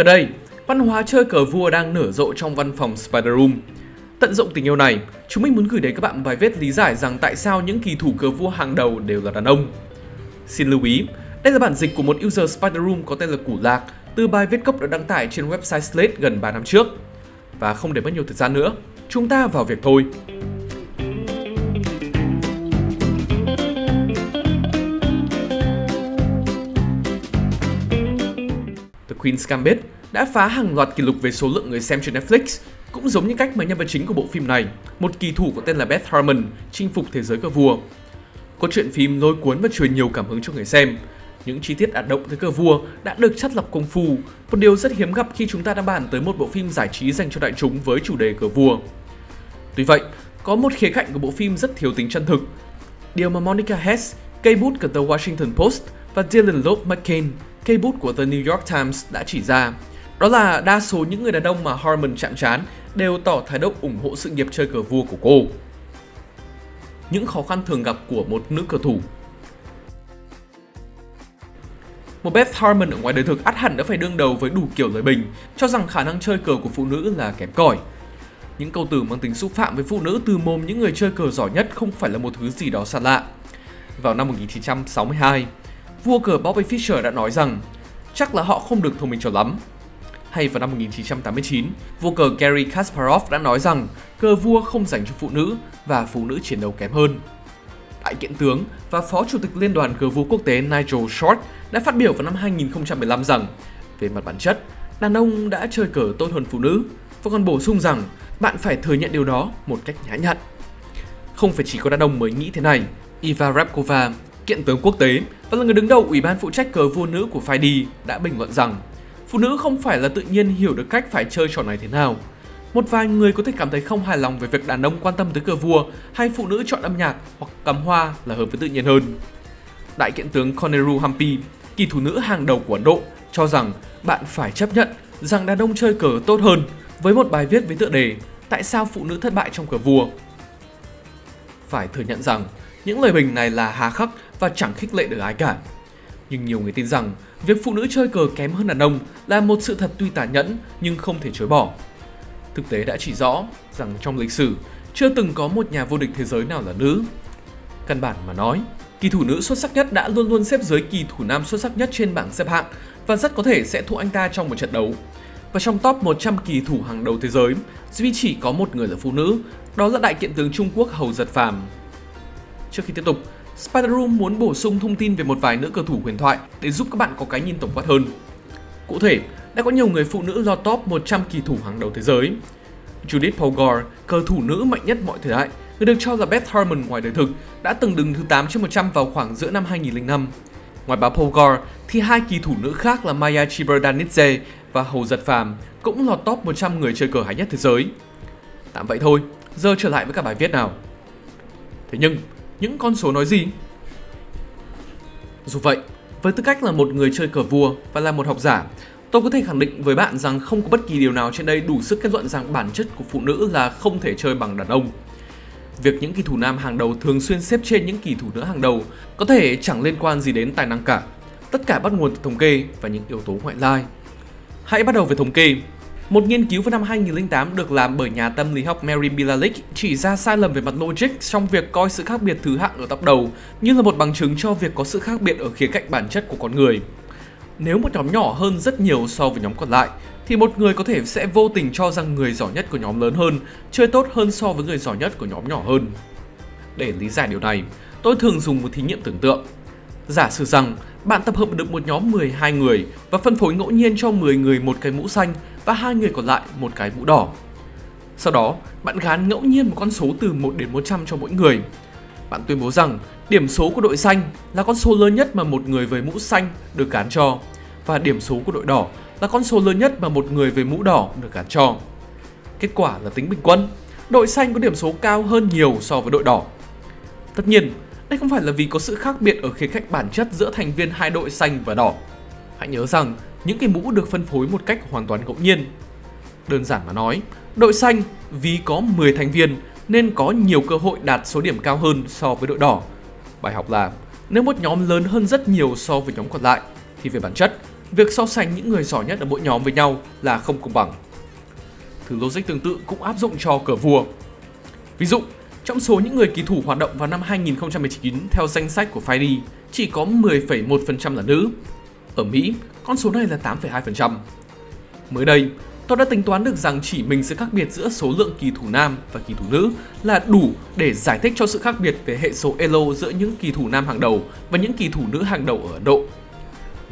Gần đây, văn hóa chơi cờ vua đang nở rộ trong văn phòng Spider Room. Tận dụng tình yêu này, chúng mình muốn gửi đến các bạn bài viết lý giải rằng tại sao những kỳ thủ cờ vua hàng đầu đều là đàn ông. Xin lưu ý, đây là bản dịch của một user Spider Room có tên là Củ Lạc từ bài viết gốc được đăng tải trên website Slate gần 3 năm trước. Và không để mất nhiều thời gian nữa, chúng ta vào việc thôi. Queen's Gambit đã phá hàng loạt kỷ lục về số lượng người xem trên Netflix, cũng giống như cách mà nhân vật chính của bộ phim này, một kỳ thủ có tên là Beth Harmon, chinh phục thế giới cờ vua. Có chuyện phim lôi cuốn và truyền nhiều cảm hứng cho người xem. Những chi tiết ả động tới cờ vua đã được chắt lọc công phu, một điều rất hiếm gặp khi chúng ta đã bàn tới một bộ phim giải trí dành cho đại chúng với chủ đề cờ vua. Tuy vậy, có một khía cạnh của bộ phim rất thiếu tính chân thực. Điều mà Monica Hess, cây bút của The Washington Post và Dylan Loeb McCain, cây bút của The New York Times đã chỉ ra. Đó là đa số những người đàn ông mà Harmon chạm trán đều tỏ thái độ ủng hộ sự nghiệp chơi cờ vua của cô. Những khó khăn thường gặp của một nữ cờ thủ một Beth Harmon ở ngoài đời thực ắt hẳn đã phải đương đầu với đủ kiểu lời bình, cho rằng khả năng chơi cờ của phụ nữ là kém cỏi. Những câu từ mang tính xúc phạm với phụ nữ từ mồm những người chơi cờ giỏi nhất không phải là một thứ gì đó xa lạ. Vào năm 1962, vua cờ Bobby Fischer đã nói rằng chắc là họ không được thông minh cho lắm. Hay vào năm 1989, vua cờ Gary Kasparov đã nói rằng cờ vua không dành cho phụ nữ và phụ nữ chiến đấu kém hơn. Đại kiện tướng và phó chủ tịch Liên đoàn cờ vua quốc tế Nigel Short đã phát biểu vào năm 2015 rằng về mặt bản chất, đàn ông đã chơi cờ tốt hơn phụ nữ và còn bổ sung rằng bạn phải thừa nhận điều đó một cách nhã nhặn. Không phải chỉ có đàn ông mới nghĩ thế này, Iva Repkova kiện tướng quốc tế và là người đứng đầu Ủy ban phụ trách cờ vua nữ của FIDE đã bình luận rằng phụ nữ không phải là tự nhiên hiểu được cách phải chơi trò này thế nào. Một vài người có thể cảm thấy không hài lòng về việc đàn ông quan tâm tới cờ vua hay phụ nữ chọn âm nhạc hoặc cắm hoa là hợp với tự nhiên hơn. Đại kiện tướng Koneru Hampi, kỳ thủ nữ hàng đầu của Ấn Độ, cho rằng bạn phải chấp nhận rằng đàn ông chơi cờ tốt hơn với một bài viết với tựa đề Tại sao phụ nữ thất bại trong cờ vua? Phải thừa nhận rằng những lời bình này là hà khắc và chẳng khích lệ được ai cả. Nhưng nhiều người tin rằng việc phụ nữ chơi cờ kém hơn đàn ông là một sự thật tuy tàn nhẫn nhưng không thể chối bỏ. Thực tế đã chỉ rõ rằng trong lịch sử chưa từng có một nhà vô địch thế giới nào là nữ. Căn bản mà nói, kỳ thủ nữ xuất sắc nhất đã luôn luôn xếp dưới kỳ thủ nam xuất sắc nhất trên bảng xếp hạng và rất có thể sẽ thua anh ta trong một trận đấu. Và trong top 100 kỳ thủ hàng đầu thế giới, duy chỉ có một người là phụ nữ, đó là đại kiện tướng Trung Quốc Hầu Giật Phàm. Trước khi tiếp tục, Spider Room muốn bổ sung thông tin về một vài nữ cầu thủ huyền thoại để giúp các bạn có cái nhìn tổng quát hơn. Cụ thể, đã có nhiều người phụ nữ lọt top 100 kỳ thủ hàng đầu thế giới. Judith Polgar, cờ thủ nữ mạnh nhất mọi thời đại, người được cho là Beth Harmon ngoài đời thực, đã từng đứng thứ 8 trên 100 vào khoảng giữa năm 2005. Ngoài bà Polgar, thì hai kỳ thủ nữ khác là Maya Chiberdanidze và Hầu Giật Phàm cũng lọt top 100 người chơi cờ hay nhất thế giới. Tạm vậy thôi, giờ trở lại với cả bài viết nào. Thế nhưng, những con số nói gì? Dù vậy, với tư cách là một người chơi cờ vua và là một học giả, tôi có thể khẳng định với bạn rằng không có bất kỳ điều nào trên đây đủ sức kết luận rằng bản chất của phụ nữ là không thể chơi bằng đàn ông. Việc những kỳ thủ nam hàng đầu thường xuyên xếp trên những kỳ thủ nữ hàng đầu có thể chẳng liên quan gì đến tài năng cả. Tất cả bắt nguồn từ thống kê và những yếu tố ngoại lai. Hãy bắt đầu với thống kê. Một nghiên cứu vào năm 2008 được làm bởi nhà tâm lý học Mary Bilalik chỉ ra sai lầm về mặt logic trong việc coi sự khác biệt thứ hạng ở top đầu như là một bằng chứng cho việc có sự khác biệt ở khía cạnh bản chất của con người. Nếu một nhóm nhỏ hơn rất nhiều so với nhóm còn lại, thì một người có thể sẽ vô tình cho rằng người giỏi nhất của nhóm lớn hơn chơi tốt hơn so với người giỏi nhất của nhóm nhỏ hơn. Để lý giải điều này, tôi thường dùng một thí nghiệm tưởng tượng. Giả sử rằng bạn tập hợp được một nhóm 12 người và phân phối ngẫu nhiên cho 10 người một cái mũ xanh và hai người còn lại một cái mũ đỏ. Sau đó, bạn gán ngẫu nhiên một con số từ 1 đến 100 cho mỗi người. Bạn tuyên bố rằng điểm số của đội xanh là con số lớn nhất mà một người với mũ xanh được gán cho và điểm số của đội đỏ là con số lớn nhất mà một người với mũ đỏ được gán cho. Kết quả là tính bình quân, đội xanh có điểm số cao hơn nhiều so với đội đỏ. Tất nhiên, đây không phải là vì có sự khác biệt ở khía cạnh bản chất giữa thành viên hai đội xanh và đỏ. Hãy nhớ rằng những cái mũ được phân phối một cách hoàn toàn ngẫu nhiên. Đơn giản mà nói, đội xanh vì có 10 thành viên nên có nhiều cơ hội đạt số điểm cao hơn so với đội đỏ. Bài học là nếu một nhóm lớn hơn rất nhiều so với nhóm còn lại thì về bản chất việc so sánh những người giỏi nhất ở mỗi nhóm với nhau là không công bằng. Thứ logic tương tự cũng áp dụng cho cờ vua. Ví dụ, trong số những người kỳ thủ hoạt động vào năm 2019 theo danh sách của FIDE, chỉ có 10,1% là nữ. Ở Mỹ, con số này là 8,2%. Mới đây, tôi đã tính toán được rằng chỉ mình sự khác biệt giữa số lượng kỳ thủ nam và kỳ thủ nữ là đủ để giải thích cho sự khác biệt về hệ số ELO giữa những kỳ thủ nam hàng đầu và những kỳ thủ nữ hàng đầu ở Ấn Độ.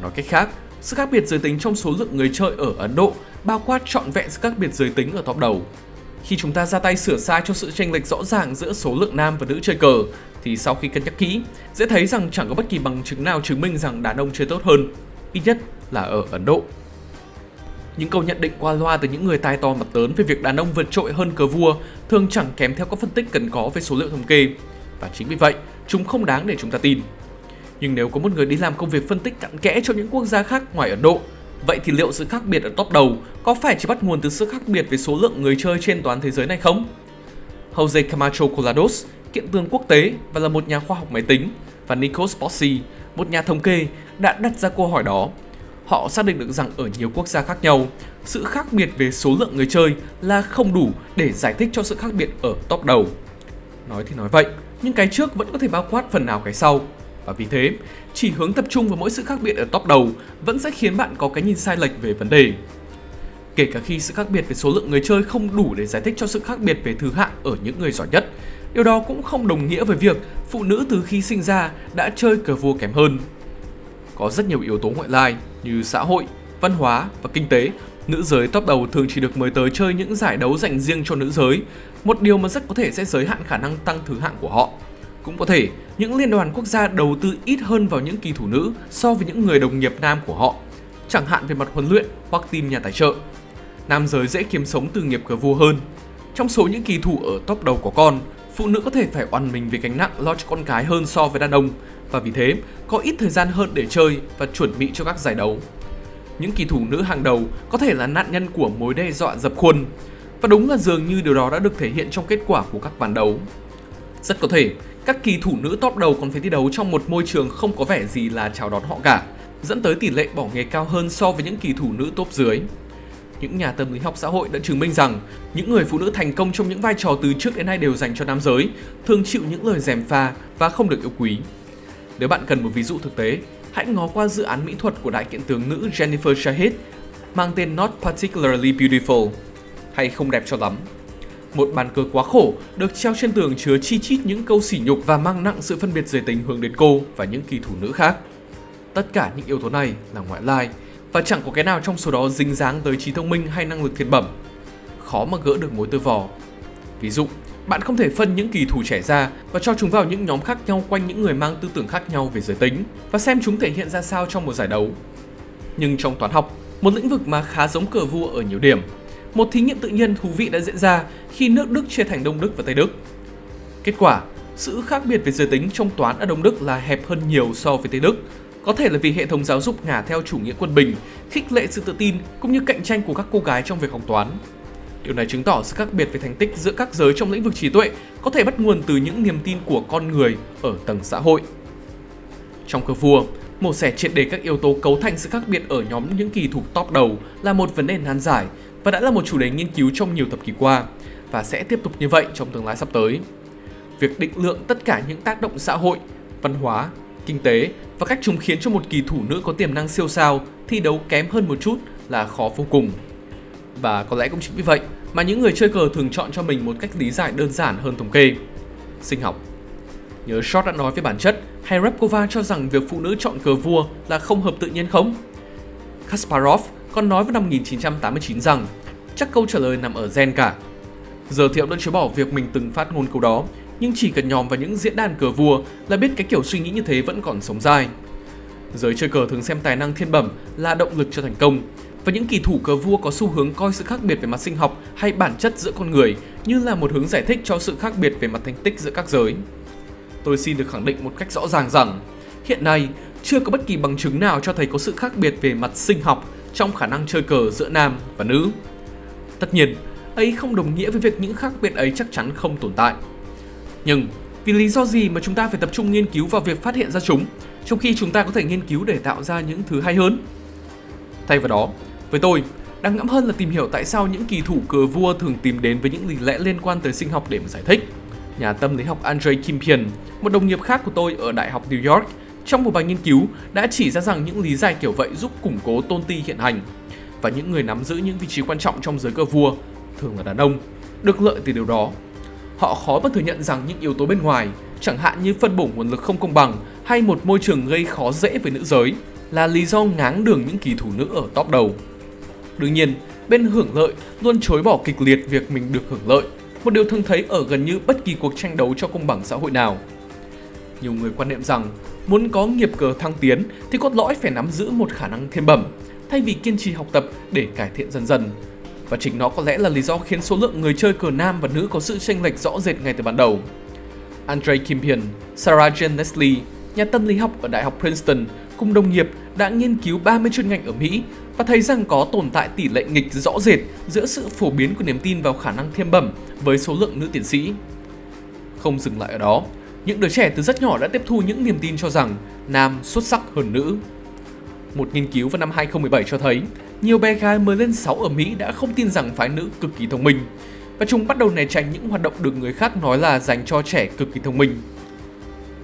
Nói cách khác, sự khác biệt giới tính trong số lượng người chơi ở Ấn Độ bao quát trọn vẹn sự khác biệt giới tính ở top đầu. Khi chúng ta ra tay sửa sai cho sự chênh lệch rõ ràng giữa số lượng nam và nữ chơi cờ, thì sau khi cân nhắc kỹ, dễ thấy rằng chẳng có bất kỳ bằng chứng nào chứng minh rằng đàn ông chơi tốt hơn, ít nhất là ở Ấn Độ. Những câu nhận định qua loa từ những người tai to mặt lớn về việc đàn ông vượt trội hơn cờ vua thường chẳng kém theo các phân tích cần có về số liệu thống kê. Và chính vì vậy, chúng không đáng để chúng ta tin. Nhưng nếu có một người đi làm công việc phân tích cặn kẽ cho những quốc gia khác ngoài Ấn Độ, vậy thì liệu sự khác biệt ở top đầu có phải chỉ bắt nguồn từ sự khác biệt về số lượng người chơi trên toàn thế giới này không? Jose Camacho Colados, kiện tướng quốc tế và là một nhà khoa học máy tính, và Nikos Bossi, một nhà thống kê, đã đặt ra câu hỏi đó họ xác định được rằng ở nhiều quốc gia khác nhau, sự khác biệt về số lượng người chơi là không đủ để giải thích cho sự khác biệt ở top đầu. Nói thì nói vậy, nhưng cái trước vẫn có thể bao quát phần nào cái sau. Và vì thế, chỉ hướng tập trung vào mỗi sự khác biệt ở top đầu vẫn sẽ khiến bạn có cái nhìn sai lệch về vấn đề. Kể cả khi sự khác biệt về số lượng người chơi không đủ để giải thích cho sự khác biệt về thứ hạng ở những người giỏi nhất, điều đó cũng không đồng nghĩa với việc phụ nữ từ khi sinh ra đã chơi cờ vua kém hơn. Có rất nhiều yếu tố ngoại lai như xã hội, văn hóa và kinh tế, nữ giới top đầu thường chỉ được mời tới chơi những giải đấu dành riêng cho nữ giới, một điều mà rất có thể sẽ giới hạn khả năng tăng thứ hạng của họ. Cũng có thể, những liên đoàn quốc gia đầu tư ít hơn vào những kỳ thủ nữ so với những người đồng nghiệp nam của họ, chẳng hạn về mặt huấn luyện hoặc tìm nhà tài trợ. Nam giới dễ kiếm sống từ nghiệp cờ vua hơn. Trong số những kỳ thủ ở top đầu của con, phụ nữ có thể phải oằn mình về gánh nặng lo cho con cái hơn so với đàn ông, và vì thế có ít thời gian hơn để chơi và chuẩn bị cho các giải đấu. Những kỳ thủ nữ hàng đầu có thể là nạn nhân của mối đe dọa dập khuôn, và đúng là dường như điều đó đã được thể hiện trong kết quả của các ván đấu. Rất có thể, các kỳ thủ nữ top đầu còn phải thi đấu trong một môi trường không có vẻ gì là chào đón họ cả, dẫn tới tỷ lệ bỏ nghề cao hơn so với những kỳ thủ nữ top dưới. Những nhà tâm lý học xã hội đã chứng minh rằng những người phụ nữ thành công trong những vai trò từ trước đến nay đều dành cho nam giới, thường chịu những lời dèm pha và không được yêu quý. Nếu bạn cần một ví dụ thực tế, hãy ngó qua dự án mỹ thuật của đại kiện tướng nữ Jennifer Shahid mang tên Not Particularly Beautiful hay không đẹp cho lắm. Một bàn cờ quá khổ được treo trên tường chứa chi chít những câu sỉ nhục và mang nặng sự phân biệt giới tính hướng đến cô và những kỳ thủ nữ khác. Tất cả những yếu tố này là ngoại lai và chẳng có cái nào trong số đó dính dáng tới trí thông minh hay năng lực thiên bẩm. Khó mà gỡ được mối tư vò. Ví dụ, bạn không thể phân những kỳ thủ trẻ ra và cho chúng vào những nhóm khác nhau quanh những người mang tư tưởng khác nhau về giới tính và xem chúng thể hiện ra sao trong một giải đấu. Nhưng trong toán học, một lĩnh vực mà khá giống cờ vua ở nhiều điểm, một thí nghiệm tự nhiên thú vị đã diễn ra khi nước Đức chia thành Đông Đức và Tây Đức. Kết quả, sự khác biệt về giới tính trong toán ở Đông Đức là hẹp hơn nhiều so với Tây Đức, có thể là vì hệ thống giáo dục ngả theo chủ nghĩa quân bình, khích lệ sự tự tin cũng như cạnh tranh của các cô gái trong việc học toán. Điều này chứng tỏ sự khác biệt về thành tích giữa các giới trong lĩnh vực trí tuệ có thể bắt nguồn từ những niềm tin của con người ở tầng xã hội. Trong cờ vua, mổ xẻ triệt đề các yếu tố cấu thành sự khác biệt ở nhóm những kỳ thủ top đầu là một vấn đề nan giải và đã là một chủ đề nghiên cứu trong nhiều thập kỷ qua và sẽ tiếp tục như vậy trong tương lai sắp tới. Việc định lượng tất cả những tác động xã hội, văn hóa, kinh tế và cách chúng khiến cho một kỳ thủ nữ có tiềm năng siêu sao thi đấu kém hơn một chút là khó vô cùng. Và có lẽ cũng chính vì vậy mà những người chơi cờ thường chọn cho mình một cách lý giải đơn giản hơn thống kê. Sinh học Nhớ Short đã nói với bản chất hay Repkova cho rằng việc phụ nữ chọn cờ vua là không hợp tự nhiên không? Kasparov còn nói vào năm 1989 rằng chắc câu trả lời nằm ở gen cả. Giờ thì ông đã chối bỏ việc mình từng phát ngôn câu đó, nhưng chỉ cần nhòm vào những diễn đàn cờ vua là biết cái kiểu suy nghĩ như thế vẫn còn sống dai. Giới chơi cờ thường xem tài năng thiên bẩm là động lực cho thành công, và những kỳ thủ cờ vua có xu hướng coi sự khác biệt về mặt sinh học hay bản chất giữa con người như là một hướng giải thích cho sự khác biệt về mặt thành tích giữa các giới. Tôi xin được khẳng định một cách rõ ràng rằng hiện nay chưa có bất kỳ bằng chứng nào cho thấy có sự khác biệt về mặt sinh học trong khả năng chơi cờ giữa nam và nữ. Tất nhiên, ấy không đồng nghĩa với việc những khác biệt ấy chắc chắn không tồn tại. Nhưng vì lý do gì mà chúng ta phải tập trung nghiên cứu vào việc phát hiện ra chúng, trong khi chúng ta có thể nghiên cứu để tạo ra những thứ hay hơn? Thay vào đó, với tôi, đáng ngẫm hơn là tìm hiểu tại sao những kỳ thủ cờ vua thường tìm đến với những lý lẽ liên quan tới sinh học để mà giải thích. Nhà tâm lý học Andre Kimpian, một đồng nghiệp khác của tôi ở Đại học New York, trong một bài nghiên cứu đã chỉ ra rằng những lý giải kiểu vậy giúp củng cố tôn ti hiện hành và những người nắm giữ những vị trí quan trọng trong giới cờ vua, thường là đàn ông, được lợi từ điều đó. Họ khó mà thừa nhận rằng những yếu tố bên ngoài, chẳng hạn như phân bổ nguồn lực không công bằng hay một môi trường gây khó dễ với nữ giới, là lý do ngáng đường những kỳ thủ nữ ở top đầu. Đương nhiên, bên hưởng lợi luôn chối bỏ kịch liệt việc mình được hưởng lợi, một điều thường thấy ở gần như bất kỳ cuộc tranh đấu cho công bằng xã hội nào. Nhiều người quan niệm rằng muốn có nghiệp cờ thăng tiến thì cốt lõi phải nắm giữ một khả năng thiên bẩm, thay vì kiên trì học tập để cải thiện dần dần. Và chính nó có lẽ là lý do khiến số lượng người chơi cờ nam và nữ có sự chênh lệch rõ rệt ngay từ ban đầu. Andre Kimpian, Sarah Jane Leslie, nhà tâm lý học ở Đại học Princeton cùng đồng nghiệp đã nghiên cứu 30 chuyên ngành ở Mỹ và thấy rằng có tồn tại tỷ lệ nghịch rõ rệt giữa sự phổ biến của niềm tin vào khả năng thiên bẩm với số lượng nữ tiến sĩ. Không dừng lại ở đó, những đứa trẻ từ rất nhỏ đã tiếp thu những niềm tin cho rằng nam xuất sắc hơn nữ. Một nghiên cứu vào năm 2017 cho thấy, nhiều bé gái mới lên 6 ở Mỹ đã không tin rằng phái nữ cực kỳ thông minh, và chúng bắt đầu né tránh những hoạt động được người khác nói là dành cho trẻ cực kỳ thông minh.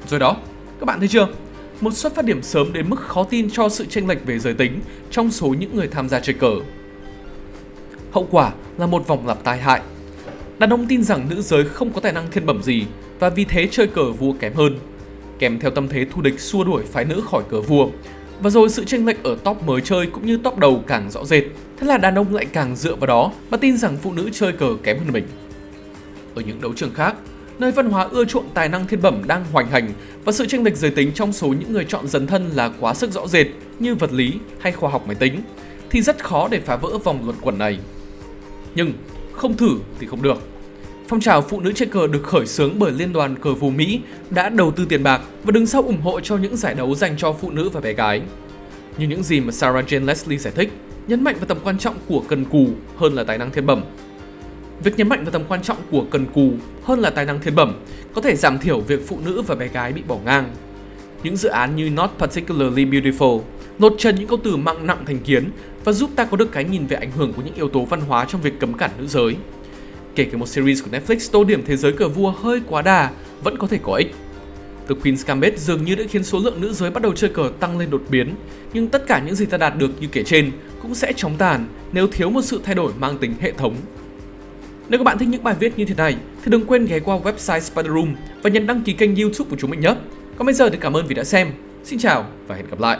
Rồi đó, các bạn thấy chưa? Một xuất phát điểm sớm đến mức khó tin cho sự chênh lệch về giới tính trong số những người tham gia chơi cờ. Hậu quả là một vòng lặp tai hại. Đàn ông tin rằng nữ giới không có tài năng thiên bẩm gì và vì thế chơi cờ vua kém hơn, kèm theo tâm thế thù địch xua đuổi phái nữ khỏi cờ vua. Và rồi sự chênh lệch ở top mới chơi cũng như top đầu càng rõ rệt, thế là đàn ông lại càng dựa vào đó mà tin rằng phụ nữ chơi cờ kém hơn mình. Ở những đấu trường khác, nơi văn hóa ưa chuộng tài năng thiên bẩm đang hoành hành và sự chênh lệch giới tính trong số những người chọn dấn thân là quá sức rõ rệt như vật lý hay khoa học máy tính, thì rất khó để phá vỡ vòng luẩn quẩn này. Nhưng không thử thì không được. Phong trào phụ nữ chơi cờ được khởi xướng bởi Liên đoàn Cờ vua Mỹ đã đầu tư tiền bạc và đứng sau ủng hộ cho những giải đấu dành cho phụ nữ và bé gái. Như những gì mà Sarah Jane Leslie giải thích, nhấn mạnh vào tầm quan trọng của cần cù hơn là tài năng thiên bẩm. Việc nhấn mạnh vào tầm quan trọng của cần cù hơn là tài năng thiên bẩm có thể giảm thiểu việc phụ nữ và bé gái bị bỏ ngang. Những dự án như Not Particularly Beautiful lột trần những câu từ mang nặng thành kiến và giúp ta có được cái nhìn về ảnh hưởng của những yếu tố văn hóa trong việc cấm cản nữ giới kể cả một series của Netflix tô điểm thế giới cờ vua hơi quá đà vẫn có thể có ích. The Queen's Gambit dường như đã khiến số lượng nữ giới bắt đầu chơi cờ tăng lên đột biến, nhưng tất cả những gì ta đạt được như kể trên cũng sẽ chóng tàn nếu thiếu một sự thay đổi mang tính hệ thống. Nếu các bạn thích những bài viết như thế này, thì đừng quên ghé qua website Spider Room và nhấn đăng ký kênh YouTube của chúng mình nhé. Còn bây giờ thì cảm ơn vì đã xem. Xin chào và hẹn gặp lại.